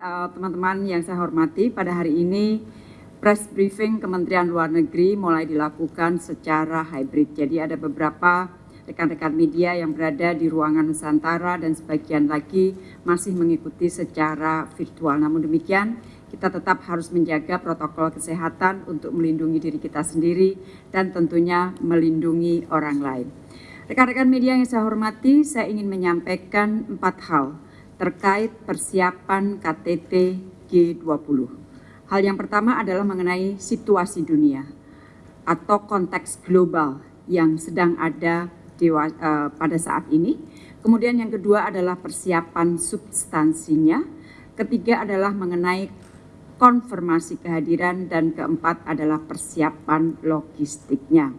uh, teman-teman yang saya hormati. Pada hari ini press briefing Kementerian Luar Negeri mulai dilakukan secara hybrid. Jadi ada beberapa rekan-rekan media yang berada di ruangan Nusantara dan sebagian lagi masih mengikuti secara virtual. Namun demikian, kita tetap harus menjaga protokol kesehatan untuk melindungi diri kita sendiri dan tentunya melindungi orang lain. Rekan-rekan media yang saya hormati, saya ingin menyampaikan empat hal terkait persiapan KTT G20. Hal yang pertama adalah mengenai situasi dunia atau konteks global yang sedang ada di, uh, pada saat ini. Kemudian yang kedua adalah persiapan substansinya. Ketiga adalah mengenai konfirmasi kehadiran dan keempat adalah persiapan logistiknya.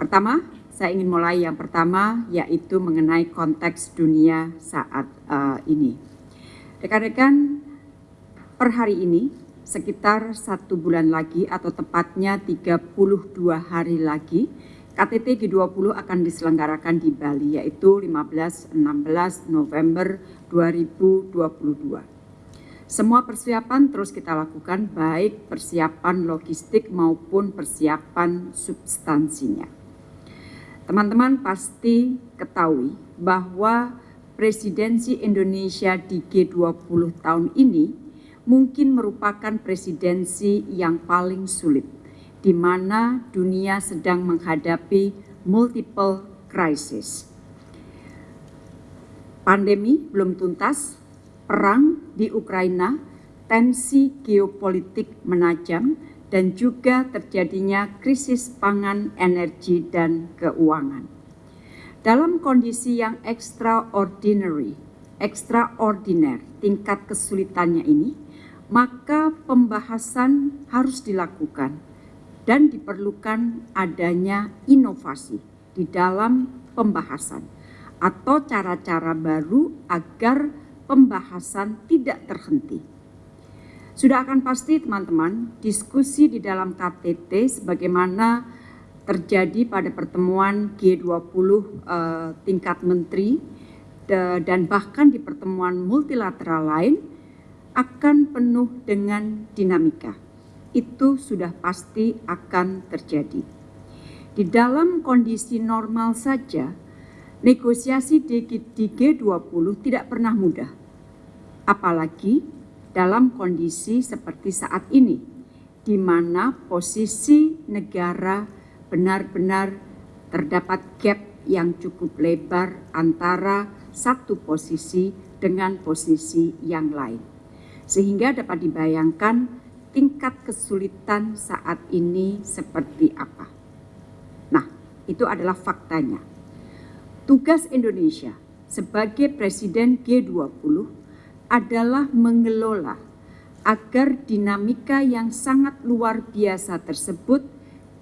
Pertama, saya ingin mulai yang pertama yaitu mengenai konteks dunia saat uh, ini. Rekan-rekan, per hari ini sekitar satu bulan lagi atau tepatnya 32 hari lagi KTT G20 akan diselenggarakan di Bali yaitu 15-16 November 2022. Semua persiapan terus kita lakukan baik persiapan logistik maupun persiapan substansinya. Teman-teman pasti ketahui bahwa presidensi Indonesia di G20 tahun ini mungkin merupakan presidensi yang paling sulit, di mana dunia sedang menghadapi multiple crisis. Pandemi belum tuntas, perang di Ukraina, tensi geopolitik menajam, dan juga terjadinya krisis pangan, energi, dan keuangan. Dalam kondisi yang extraordinary, extraordinary tingkat kesulitannya ini, maka pembahasan harus dilakukan dan diperlukan adanya inovasi di dalam pembahasan atau cara-cara baru agar pembahasan tidak terhenti sudah akan pasti teman-teman diskusi di dalam KTT sebagaimana terjadi pada pertemuan G20 eh, tingkat menteri de, dan bahkan di pertemuan multilateral lain akan penuh dengan dinamika. Itu sudah pasti akan terjadi. Di dalam kondisi normal saja, negosiasi di G20 tidak pernah mudah. Apalagi dalam kondisi seperti saat ini, di mana posisi negara benar-benar terdapat gap yang cukup lebar antara satu posisi dengan posisi yang lain. Sehingga dapat dibayangkan tingkat kesulitan saat ini seperti apa. Nah, itu adalah faktanya. Tugas Indonesia sebagai Presiden G20 adalah mengelola agar dinamika yang sangat luar biasa tersebut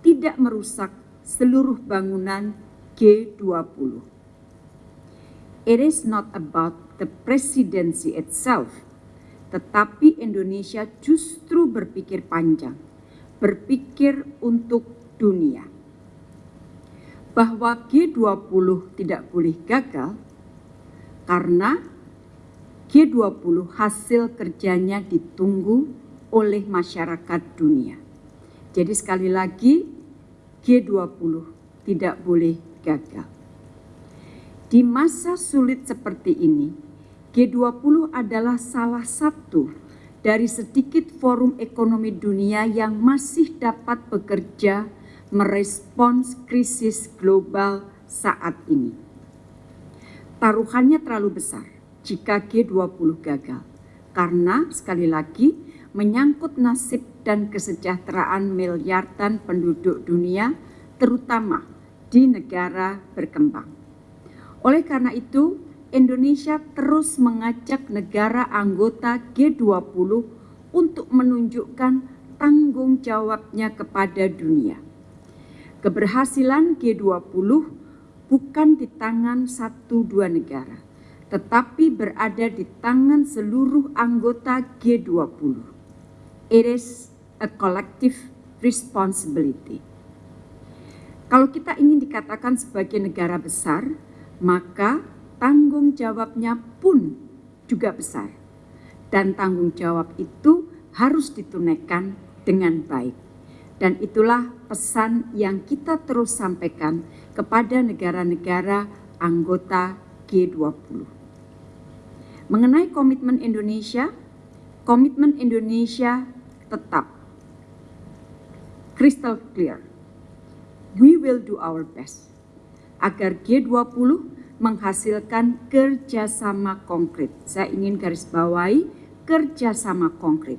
tidak merusak seluruh bangunan G20. It is not about the presidency itself, tetapi Indonesia justru berpikir panjang, berpikir untuk dunia. Bahwa G20 tidak boleh gagal karena G20 hasil kerjanya ditunggu oleh masyarakat dunia. Jadi sekali lagi G20 tidak boleh gagal. Di masa sulit seperti ini, G20 adalah salah satu dari sedikit forum ekonomi dunia yang masih dapat bekerja merespons krisis global saat ini. Taruhannya terlalu besar jika G20 gagal. Karena sekali lagi menyangkut nasib dan kesejahteraan miliaran penduduk dunia terutama di negara berkembang. Oleh karena itu, Indonesia terus mengajak negara anggota G20 untuk menunjukkan tanggung jawabnya kepada dunia. Keberhasilan G20 bukan di tangan satu dua negara, tetapi berada di tangan seluruh anggota G20. It is a collective responsibility. Kalau kita ingin dikatakan sebagai negara besar, maka tanggung jawabnya pun juga besar. dan tanggung jawab itu harus ditunaikan dengan baik. Dan itulah pesan yang kita terus sampaikan kepada negara-negara anggota G20. Mengenai komitmen Indonesia, komitmen Indonesia tetap crystal clear. We will do our best agar G20 menghasilkan kerjasama konkret. Saya ingin garis bawahi kerjasama konkret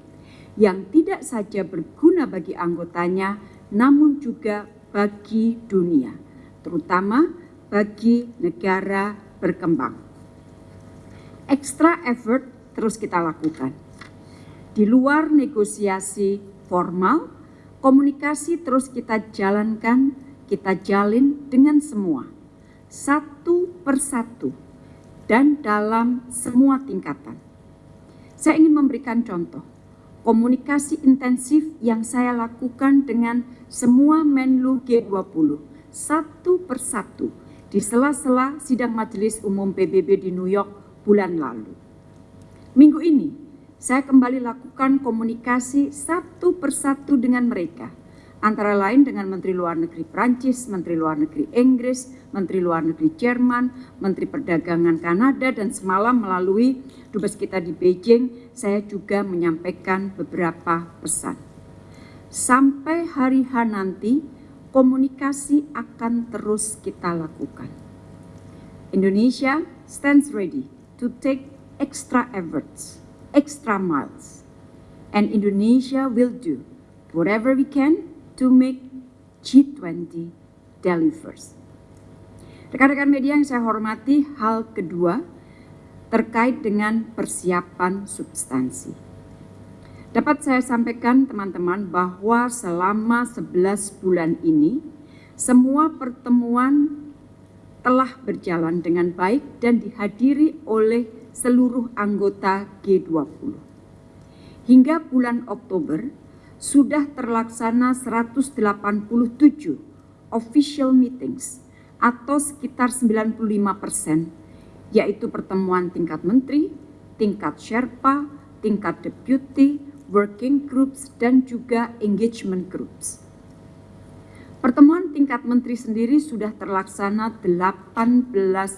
yang tidak saja berguna bagi anggotanya, namun juga bagi dunia, terutama bagi negara berkembang. Extra effort terus kita lakukan. Di luar negosiasi formal, komunikasi terus kita jalankan, kita jalin dengan semua, satu persatu, dan dalam semua tingkatan. Saya ingin memberikan contoh komunikasi intensif yang saya lakukan dengan semua Menlu G20 satu persatu di sela-sela sidang Majelis Umum PBB di New York bulan lalu. Minggu ini, saya kembali lakukan komunikasi satu persatu dengan mereka antara lain dengan Menteri Luar Negeri Prancis, Menteri Luar Negeri Inggris, Menteri Luar Negeri Jerman, Menteri Perdagangan Kanada, dan semalam melalui dubes kita di Beijing, saya juga menyampaikan beberapa pesan. Sampai hari H nanti, komunikasi akan terus kita lakukan. Indonesia stands ready to take extra efforts, extra miles, and Indonesia will do whatever we can to make G20 delivers. Rekan-rekan media yang saya hormati, hal kedua terkait dengan persiapan substansi. Dapat saya sampaikan teman-teman bahwa selama 11 bulan ini semua pertemuan telah berjalan dengan baik dan dihadiri oleh seluruh anggota G20. Hingga bulan Oktober, sudah terlaksana 187 official meetings atau sekitar 95 persen, yaitu pertemuan tingkat menteri, tingkat Sherpa, tingkat deputy, working groups, dan juga engagement groups. Pertemuan tingkat menteri sendiri sudah terlaksana 18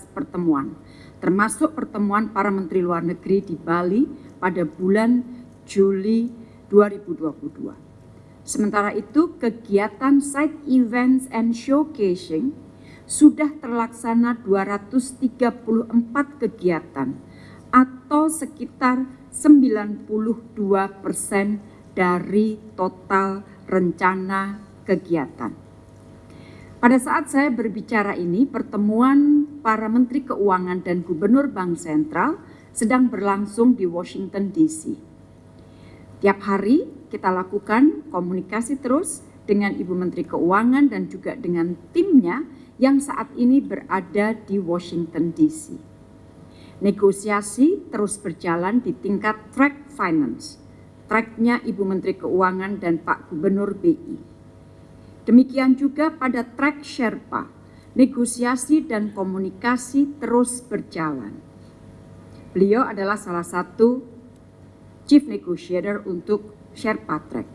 pertemuan, termasuk pertemuan para menteri luar negeri di Bali pada bulan Juli 2022. Sementara itu, kegiatan side events and showcasing sudah terlaksana 234 kegiatan atau sekitar 92 persen dari total rencana kegiatan. Pada saat saya berbicara ini, pertemuan para Menteri Keuangan dan Gubernur Bank Sentral sedang berlangsung di Washington DC. Tiap hari kita lakukan komunikasi terus dengan Ibu Menteri Keuangan dan juga dengan timnya yang saat ini berada di Washington DC. Negosiasi terus berjalan di tingkat track finance, tracknya Ibu Menteri Keuangan dan Pak Gubernur BI. Demikian juga pada track Sherpa, negosiasi dan komunikasi terus berjalan. Beliau adalah salah satu Chief Negotiator untuk Sherpa Track.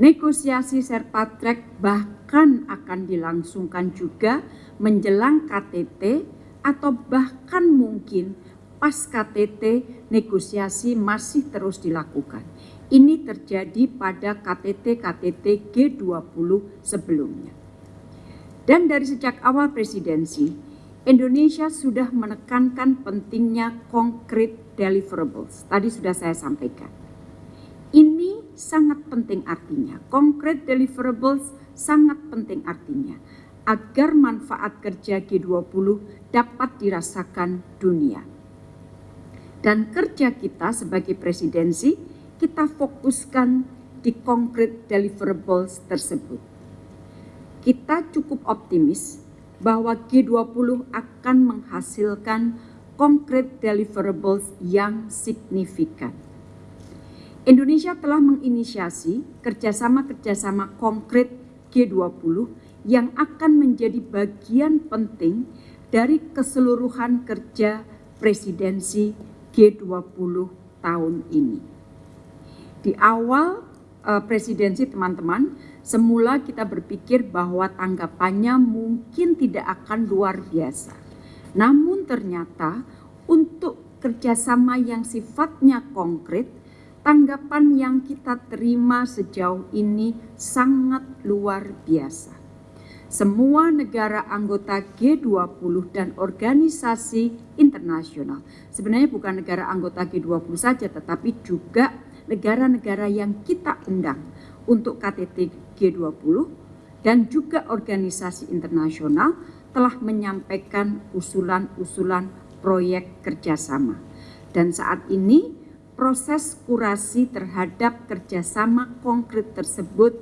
Negosiasi Sherpa Track bahkan akan dilangsungkan juga menjelang KTT atau bahkan mungkin pas KTT negosiasi masih terus dilakukan. Ini terjadi pada KTT-KTT G20 sebelumnya. Dan dari sejak awal presidensi, Indonesia sudah menekankan pentingnya konkret deliverables. Tadi sudah saya sampaikan. Ini sangat penting artinya. Konkret deliverables sangat penting artinya agar manfaat kerja G20 dapat dirasakan dunia. Dan kerja kita sebagai presidensi, kita fokuskan di konkret deliverables tersebut. Kita cukup optimis bahwa G20 akan menghasilkan konkret deliverables yang signifikan. Indonesia telah menginisiasi kerjasama-kerjasama konkret G20 yang akan menjadi bagian penting dari keseluruhan kerja presidensi G20 tahun ini. Di awal uh, presidensi teman-teman, semula kita berpikir bahwa tanggapannya mungkin tidak akan luar biasa. Namun ternyata untuk kerjasama yang sifatnya konkret, tanggapan yang kita terima sejauh ini sangat luar biasa semua negara anggota G20 dan organisasi internasional. Sebenarnya bukan negara anggota G20 saja, tetapi juga negara-negara yang kita undang untuk KTT G20 dan juga organisasi internasional telah menyampaikan usulan-usulan proyek kerjasama. Dan saat ini proses kurasi terhadap kerjasama konkret tersebut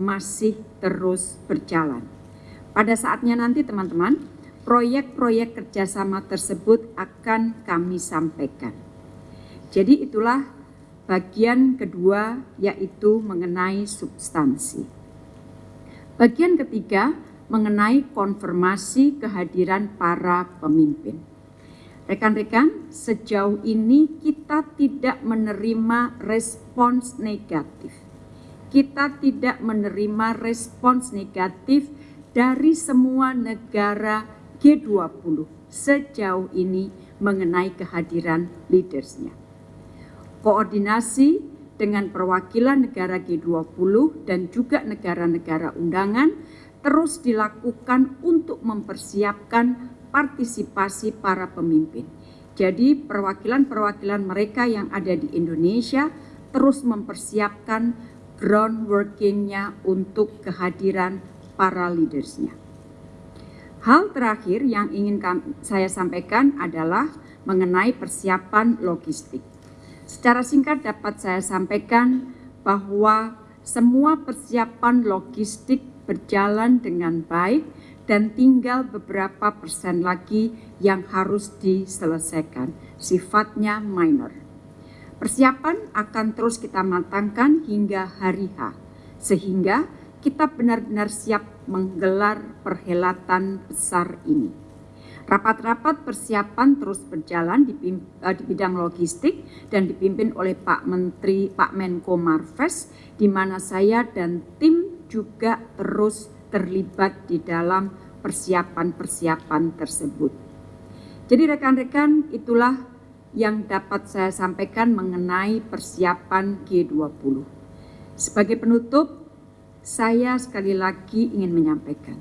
masih terus berjalan. Pada saatnya nanti teman-teman, proyek-proyek kerjasama tersebut akan kami sampaikan. Jadi itulah bagian kedua yaitu mengenai substansi. Bagian ketiga mengenai konfirmasi kehadiran para pemimpin. Rekan-rekan, sejauh ini kita tidak menerima respons negatif. Kita tidak menerima respons negatif dari semua negara G20 sejauh ini mengenai kehadiran leadersnya. Koordinasi dengan perwakilan negara G20 dan juga negara-negara undangan terus dilakukan untuk mempersiapkan partisipasi para pemimpin. Jadi perwakilan-perwakilan mereka yang ada di Indonesia terus mempersiapkan groundworkingnya untuk kehadiran para leadersnya. Hal terakhir yang ingin saya sampaikan adalah mengenai persiapan logistik. Secara singkat dapat saya sampaikan bahwa semua persiapan logistik berjalan dengan baik dan tinggal beberapa persen lagi yang harus diselesaikan, sifatnya minor. Persiapan akan terus kita matangkan hingga hari H, sehingga kita benar-benar siap menggelar perhelatan besar ini. Rapat-rapat persiapan terus berjalan di, uh, di bidang logistik dan dipimpin oleh Pak Menteri Pak Menko Marves di mana saya dan tim juga terus terlibat di dalam persiapan-persiapan tersebut. Jadi rekan-rekan itulah yang dapat saya sampaikan mengenai persiapan G20. Sebagai penutup, saya sekali lagi ingin menyampaikan,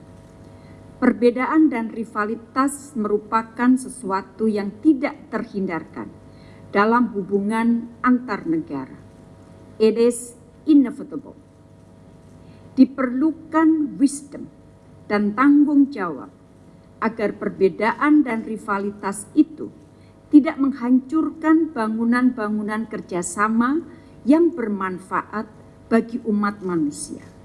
perbedaan dan rivalitas merupakan sesuatu yang tidak terhindarkan dalam hubungan antar negara. It is inevitable. Diperlukan wisdom dan tanggung jawab agar perbedaan dan rivalitas itu tidak menghancurkan bangunan-bangunan kerjasama yang bermanfaat bagi umat manusia.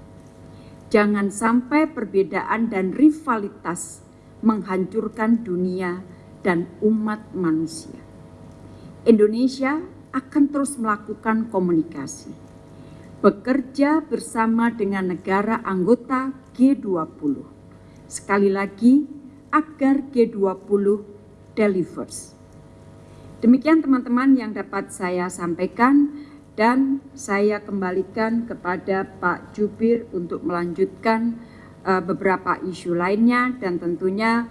Jangan sampai perbedaan dan rivalitas menghancurkan dunia dan umat manusia. Indonesia akan terus melakukan komunikasi, bekerja bersama dengan negara anggota G20. Sekali lagi, agar G20 delivers. Demikian teman-teman yang dapat saya sampaikan dan saya kembalikan kepada Pak Jubir untuk melanjutkan uh, beberapa isu lainnya dan tentunya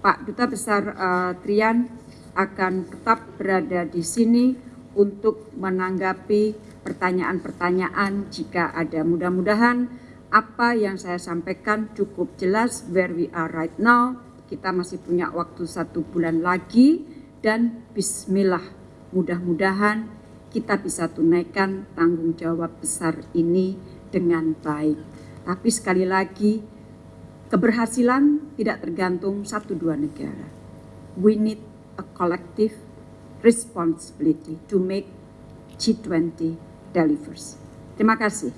Pak Duta Besar uh, Trian akan tetap berada di sini untuk menanggapi pertanyaan-pertanyaan jika ada. Mudah-mudahan apa yang saya sampaikan cukup jelas where we are right now. Kita masih punya waktu satu bulan lagi dan bismillah mudah-mudahan kita bisa tunaikan tanggung jawab besar ini dengan baik. Tapi sekali lagi, keberhasilan tidak tergantung satu dua negara. We need a collective responsibility to make G20 delivers. Terima kasih.